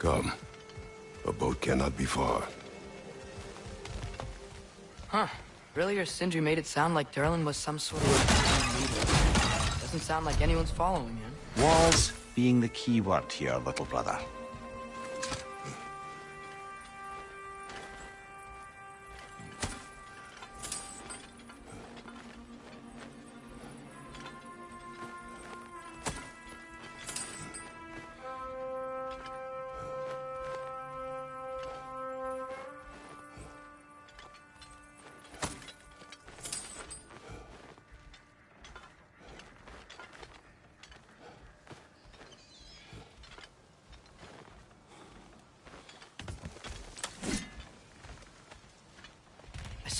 Come. A boat cannot be far. Huh. Earlier, Sindri made it sound like Durlin was some sort of Doesn't sound like anyone's following him. Walls being the key word here, little brother.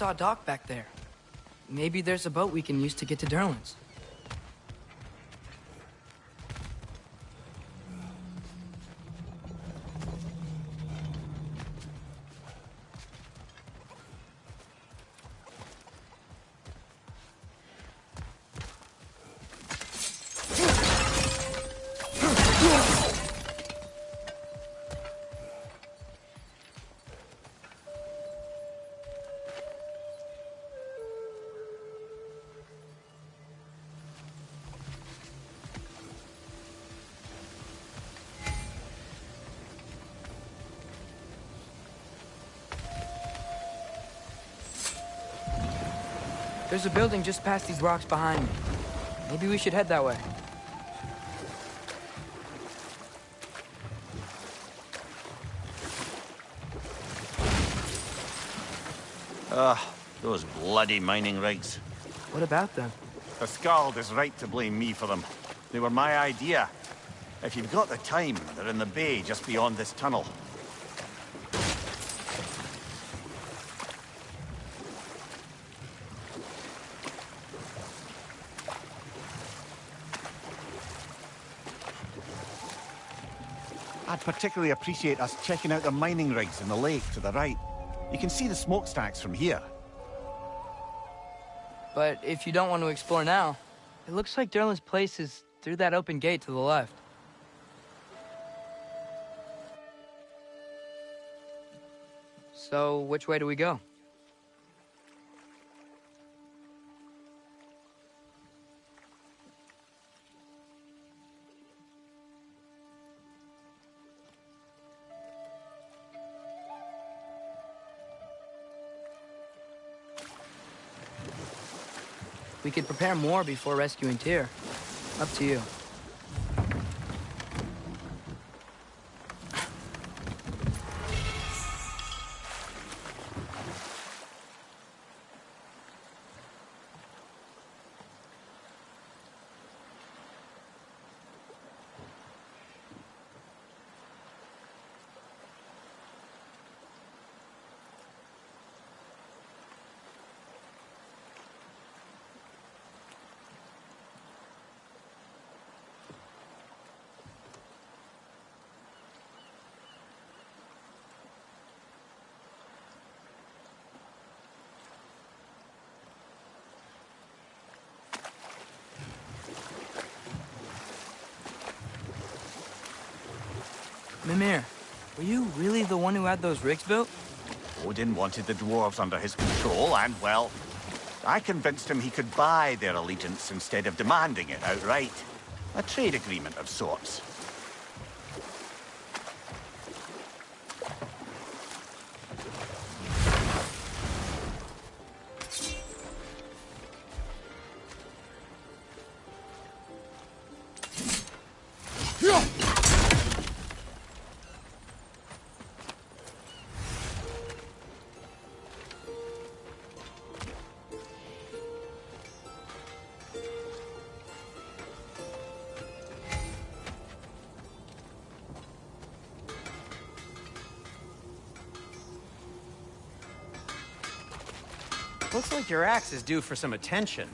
Saw a dock back there. Maybe there's a boat we can use to get to Durlin's. There's a building just past these rocks behind me. Maybe we should head that way. Ugh, those bloody mining rigs. What about them? The Skald is right to blame me for them. They were my idea. If you've got the time, they're in the bay just beyond this tunnel. Particularly appreciate us checking out the mining rigs in the lake to the right. You can see the smokestacks from here. But if you don't want to explore now, it looks like Durlin's place is through that open gate to the left. So, which way do we go? We could prepare more before rescuing Tyr. Up to you. Mimir, were you really the one who had those rigs built? Odin wanted the dwarves under his control, and, well, I convinced him he could buy their allegiance instead of demanding it outright. A trade agreement of sorts. Your axe is due for some attention.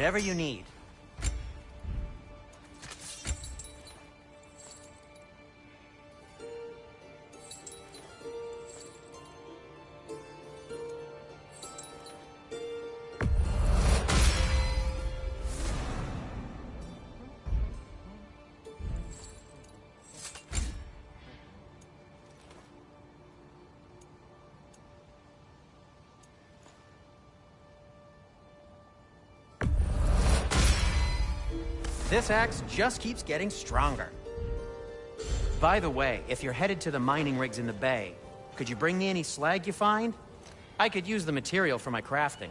Whatever you need. This axe just keeps getting stronger. By the way, if you're headed to the mining rigs in the bay, could you bring me any slag you find? I could use the material for my crafting.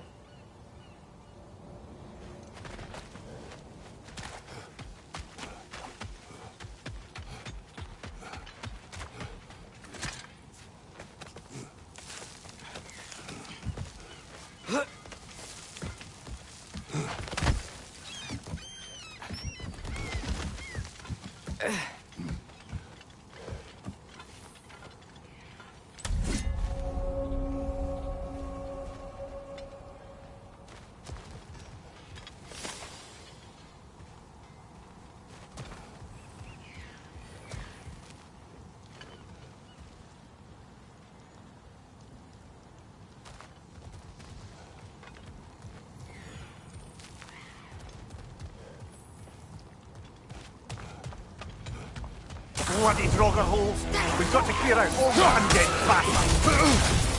Bloody Draugr holes! We've got to clear out all the undead bastards!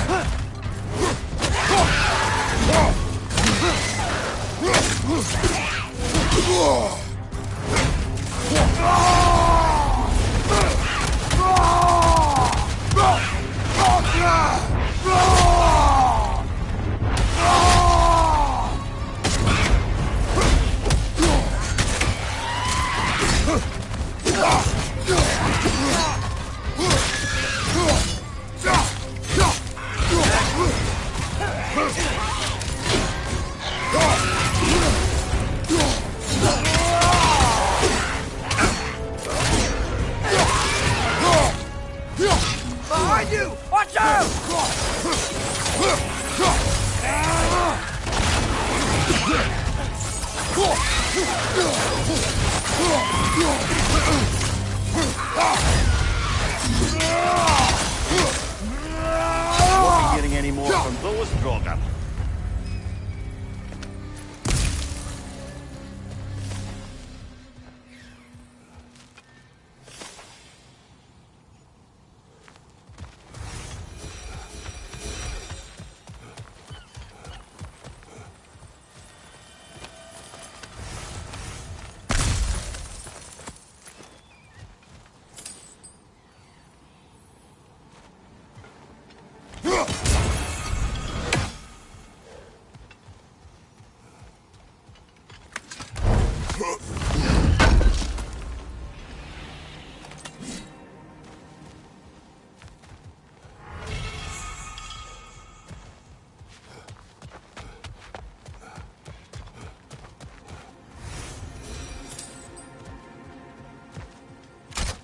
Behind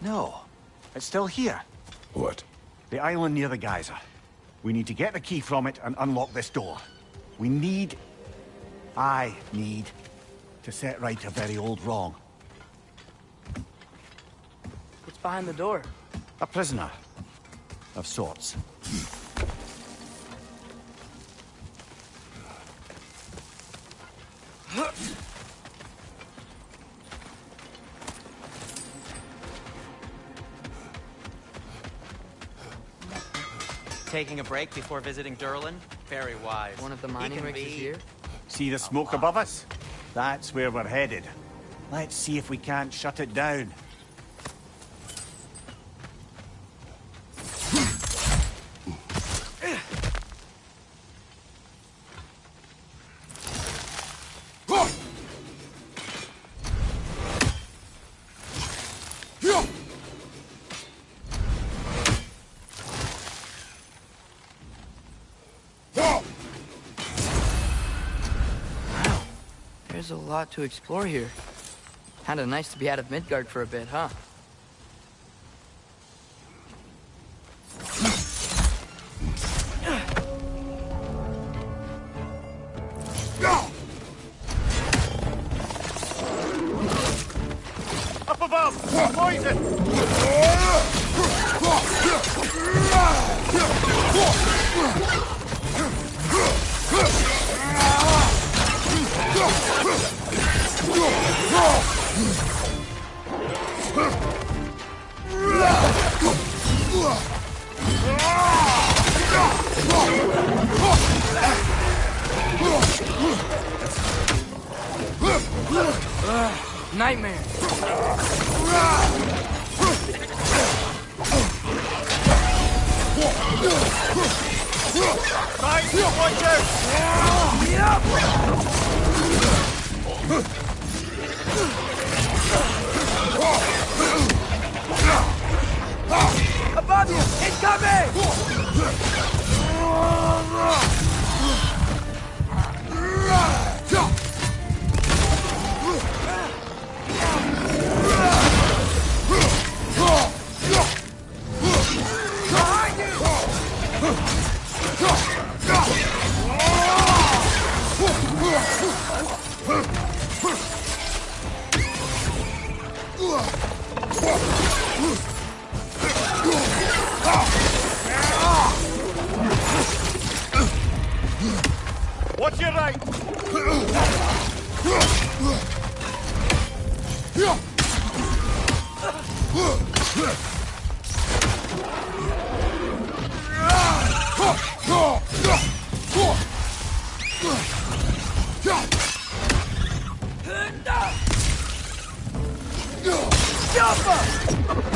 No, it's still here. What? The island near the geyser. We need to get the key from it and unlock this door. We need... I need to set right a very old wrong. What's behind the door? A prisoner. Of sorts. Taking a break before visiting Durlin? Very wise. One of the mining rigs is here? See the smoke above us? That's where we're headed. Let's see if we can't shut it down. Lot to explore here. Kinda nice to be out of Midgard for a bit, huh? Nightmare. Right, watch out! Above you! Incoming! Watch your right! One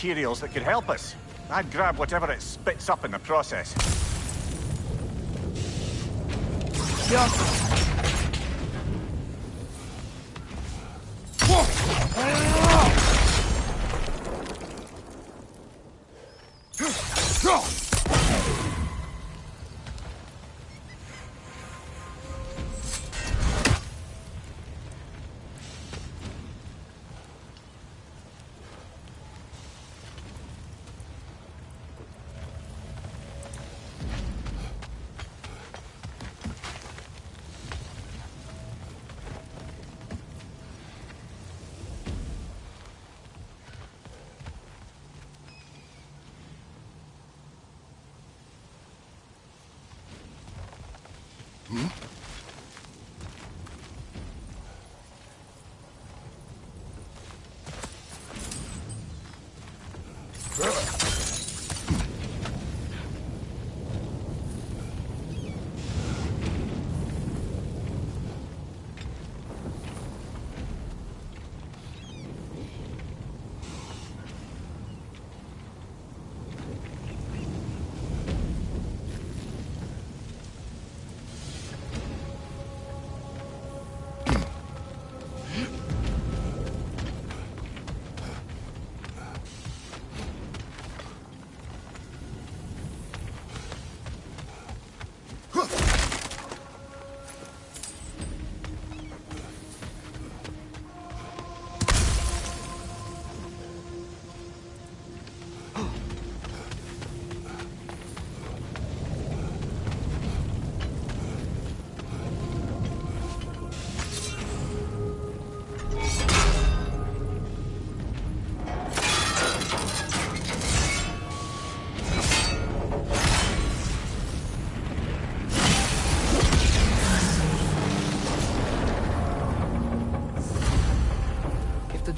materials that could help us. I'd grab whatever it spits up in the process. If the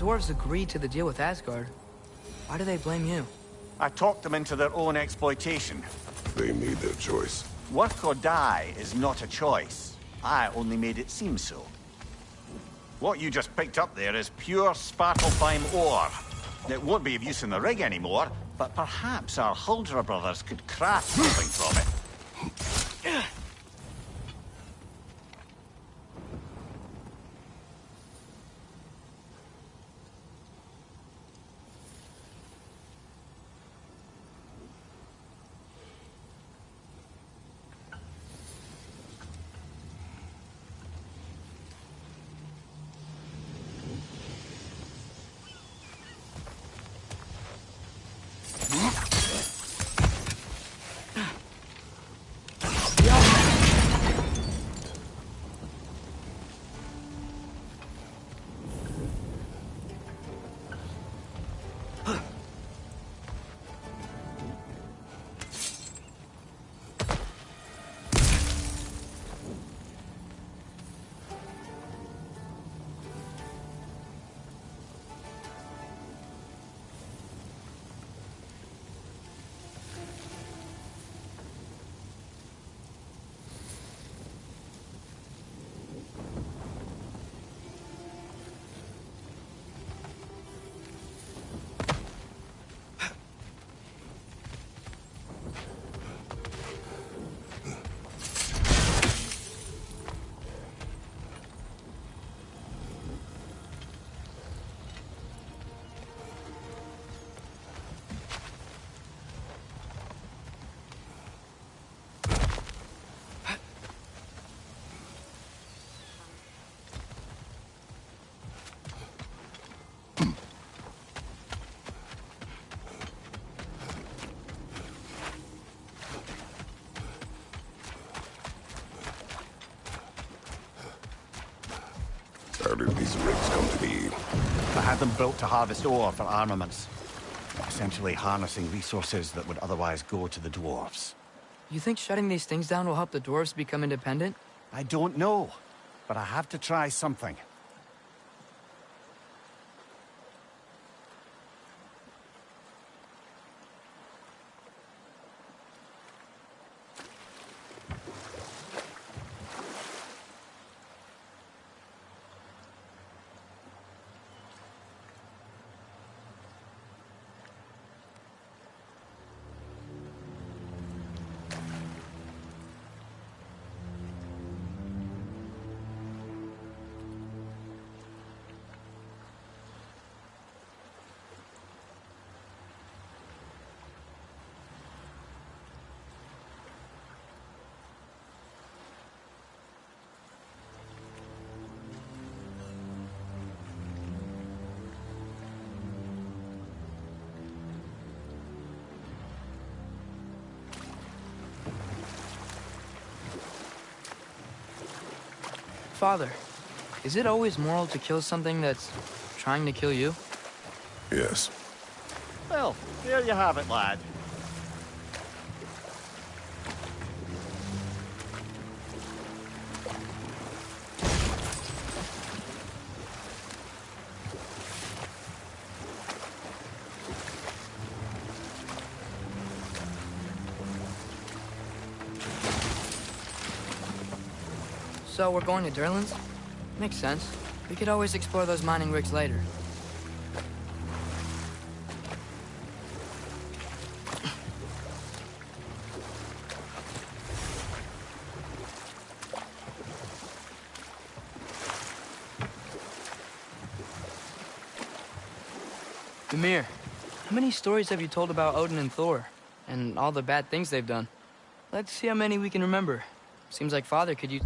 dwarves agreed to the deal with Asgard, why do they blame you? I talked them into their own exploitation. They made their choice. Work or die is not a choice. I only made it seem so. What you just picked up there is pure Svartalfheim ore. It won't be of use in the rig anymore, but perhaps our Huldra brothers could craft something from it. How did these rigs come to be? I had them built to harvest ore for armaments. Essentially harnessing resources that would otherwise go to the dwarves. You think shutting these things down will help the dwarves become independent? I don't know, but I have to try something. Father, is it always moral to kill something that's trying to kill you? Yes. Well, there you have it, lad. So we're going to Durlin's? Makes sense. We could always explore those mining rigs later. Mimir, how many stories have you told about Odin and Thor? And all the bad things they've done? Let's see how many we can remember. Seems like Father could use...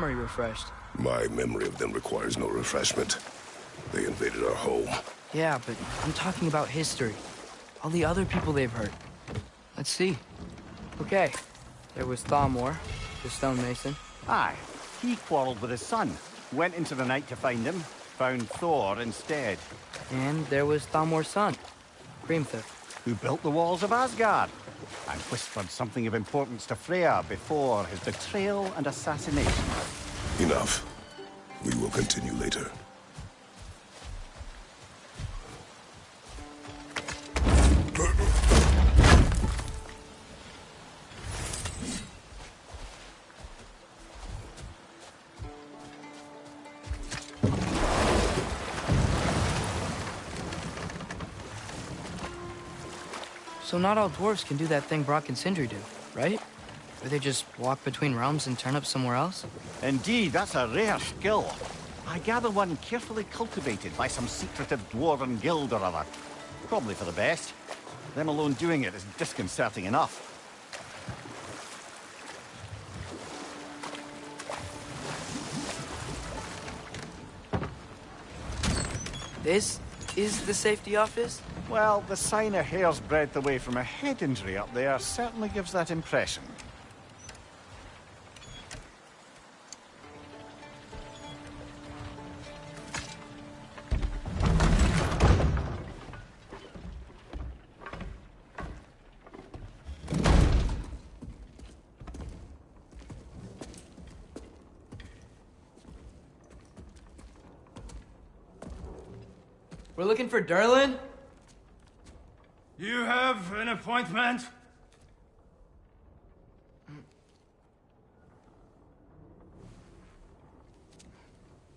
memory refreshed. My memory of them requires no refreshment. They invaded our home. Yeah, but I'm talking about history. All the other people they've hurt. Let's see. Okay. There was Thamur, the stonemason. Aye, he quarreled with his son. Went into the night to find him, found Thor instead. And there was Thamur's son, Hrimthur. who built the walls of Asgard and whispered something of importance to Freya before his betrayal and assassination. Enough. We will continue later. So not all dwarves can do that thing Brok and Sindri do, right? Where they just walk between realms and turn up somewhere else? Indeed, that's a rare skill. I gather one carefully cultivated by some secretive dwarven guild or other. Probably for the best. Them alone doing it is disconcerting enough. This is the safety office? Well, the sign a hair's breadth away from a head injury up there certainly gives that impression. We're looking for Durlin? You have an appointment?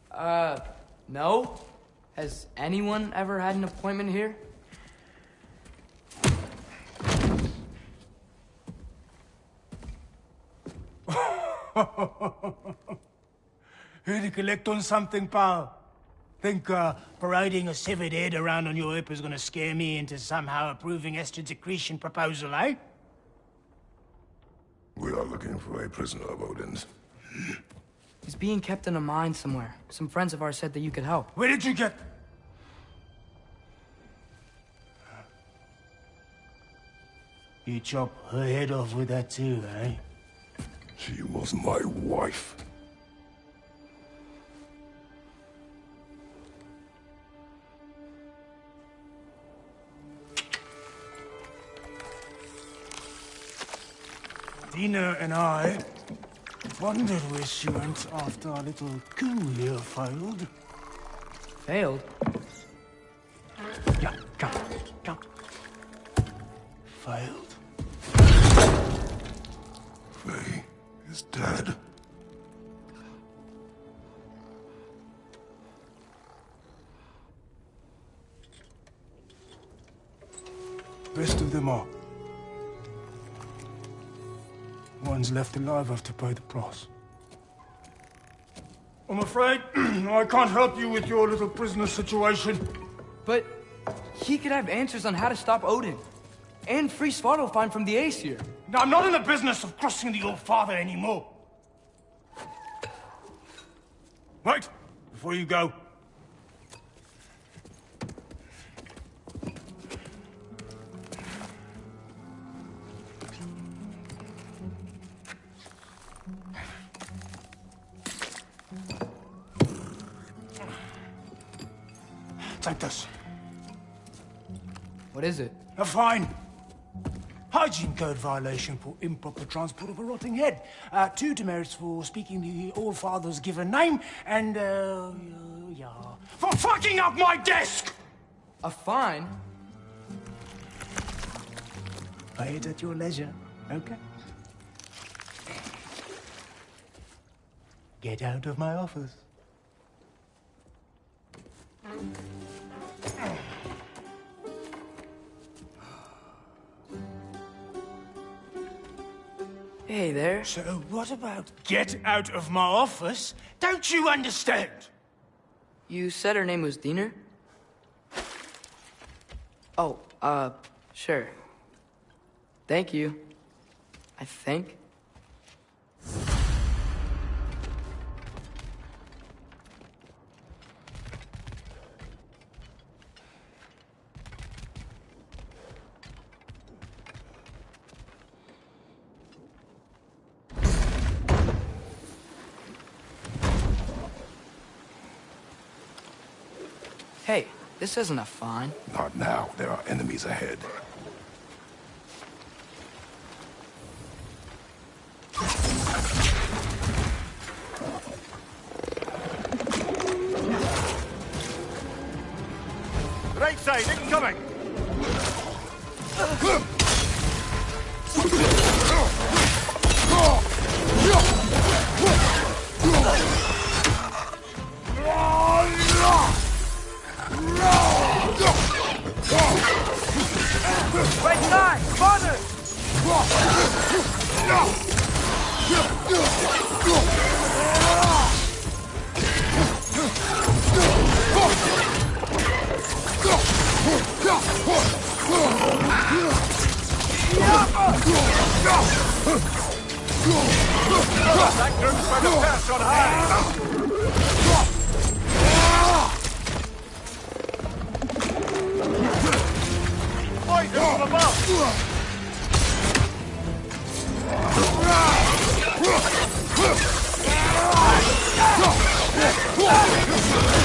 Uh, no? Has anyone ever had an appointment here? Here to collect on something, pal? Think uh, parading a severed head around on your hip is gonna scare me into somehow approving Esther's accretion proposal, eh? We are looking for a prisoner of Odin's. He's being kept in a mine somewhere. Some friends of ours said that you could help. Where did you get... You chop her head off with that too, eh? She was my wife. Dina and I wondered where she went after our little coup here failed. Failed? Yeah, come, come. Failed. One's left alive have to pay the price. I'm afraid I can't help you with your little prisoner situation. But he could have answers on how to stop Odin. And free Svartalfheim from the Aesir. Now, I'm not in the business of crossing the old father anymore. Right, before you go. What is it? A fine. Hygiene code violation for improper transport of a rotting head. Uh, two demerits for speaking the All-Father's given name, and, uh, yeah, for fucking up my desk! A fine? Pay it at your leisure, okay? Get out of my office. Hey there. So what about get out of my office? Don't you understand? You said her name was Dina? Oh, uh, sure. Thank you. I think. This isn't a fine. Not now. There are enemies ahead. Right side, incoming! That group's by the perch on high! Poison from above! Watch your eyes! Poison left side! Poison right side! Poison from above!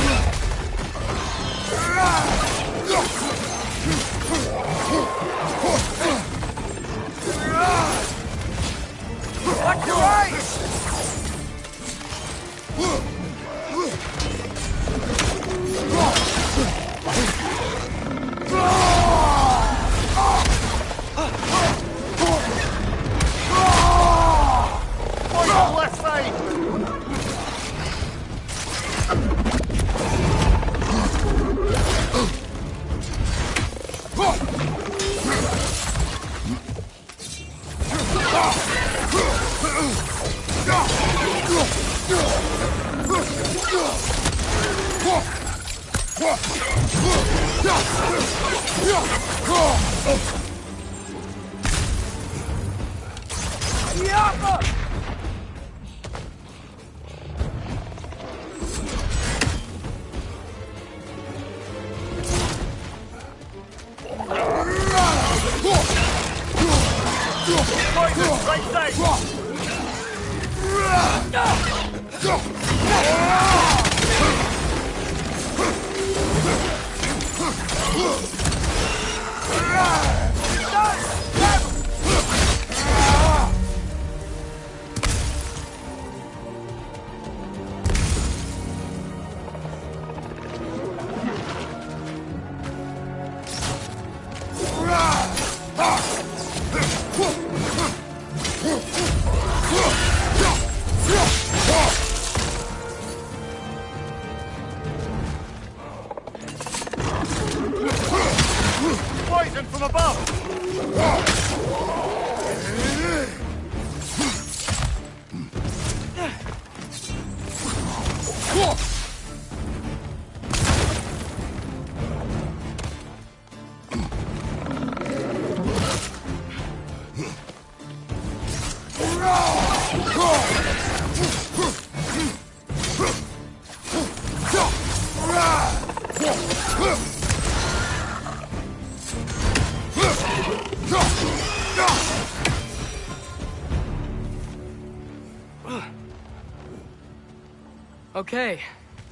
Okay,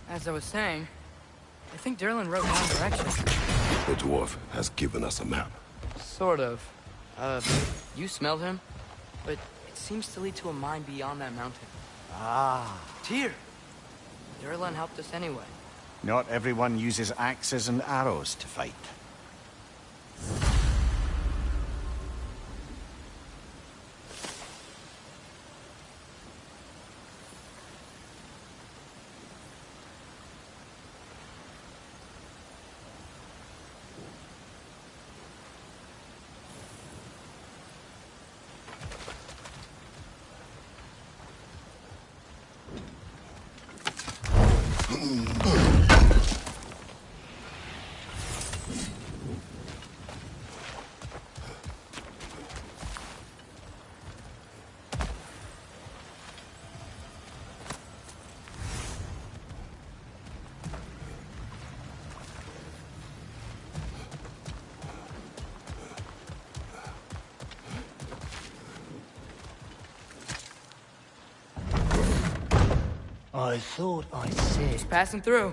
as I was saying, I think Durlin wrote down directions. The dwarf has given us a map. Sort of. Uh, you smelled him, but it seems to lead to a mine beyond that mountain. Ah. Tyr! Durlin helped us anyway. Not everyone uses axes and arrows to fight. I thought I said. Just passing through.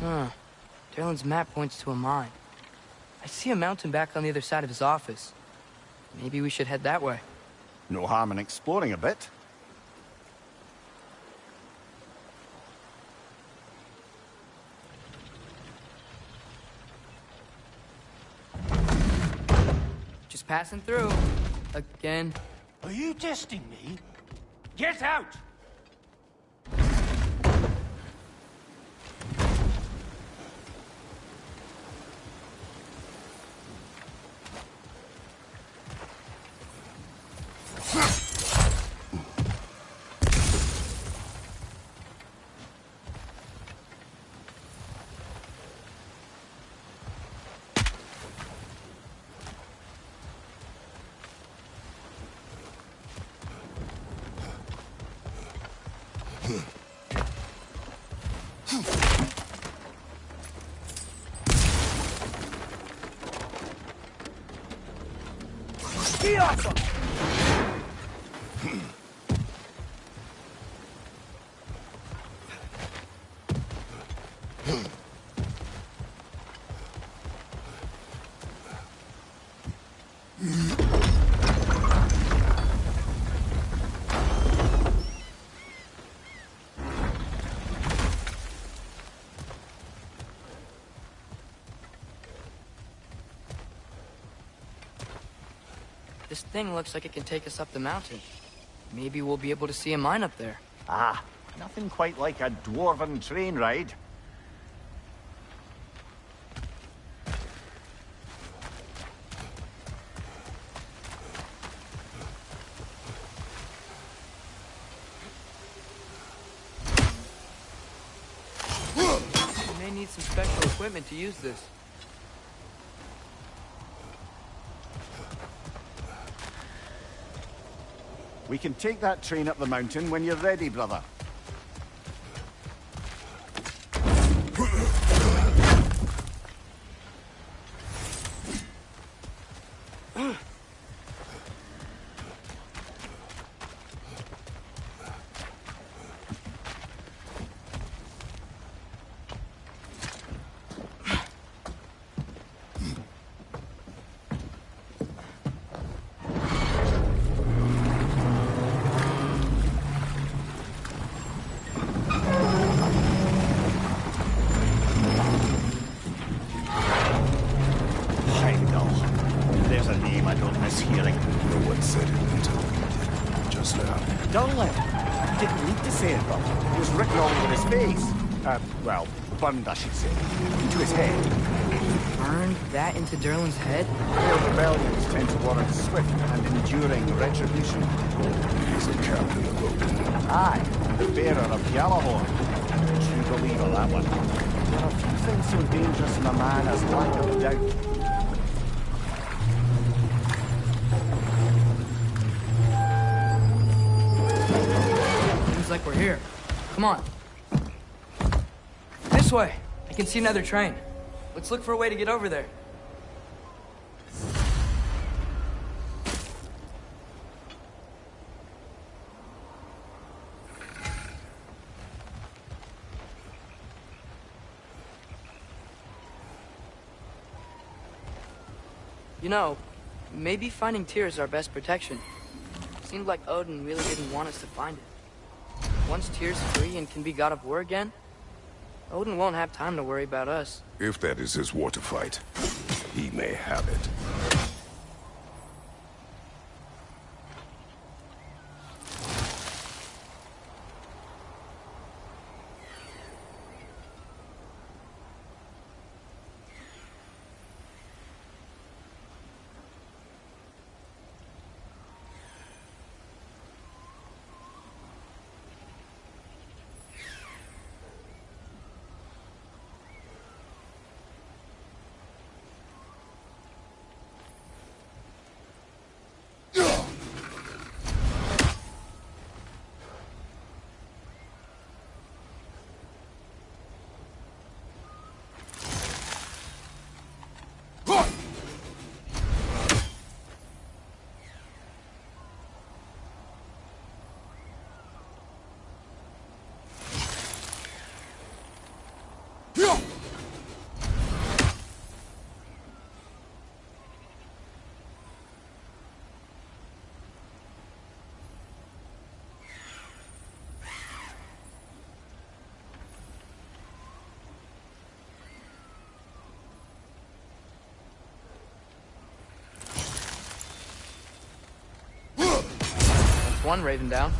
Huh. Durlin's map points to a mine. I see a mountain back on the other side of his office. Maybe we should head that way. No harm in exploring a bit. Passing through. Again. Are you testing me? Get out! Get thing looks like it can take us up the mountain. Maybe we'll be able to see a mine up there. Ah, nothing quite like a dwarven train ride. We may need some special equipment to use this. We can take that train up the mountain when you're ready, brother. Well, burned, I should say. Into his head. Burned that into Durlin's head? Their rebellions tend to warrant swift and enduring retribution. He's a captain of Odin. Aye, the bearer of Gjallarhorn. True believer, that one. There are few things so dangerous in a man as lack of doubt. Seems like we're here. Come on. This way. I can see another train. Let's look for a way to get over there. You know, maybe finding Tyr is our best protection. Seemed like Odin really didn't want us to find it. Once Tyr's free and can be God of War again, Odin won't have time to worry about us. If that is his war to fight, he may have it. One Raven down.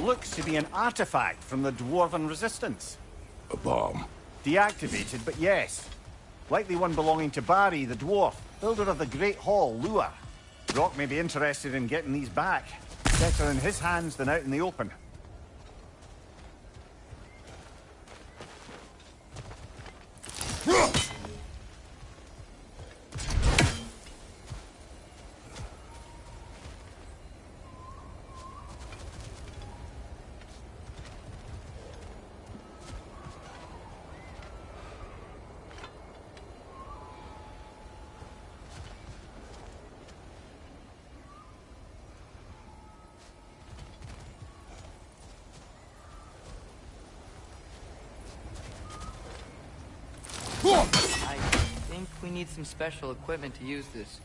Looks to be an artifact from the Dwarven Resistance. A bomb? Deactivated, but yes. Likely one belonging to Barry the Dwarf, builder of the Great Hall, Lure. Brok may be interested in getting these back. Better in his hands than out in the open. Some special equipment to use this.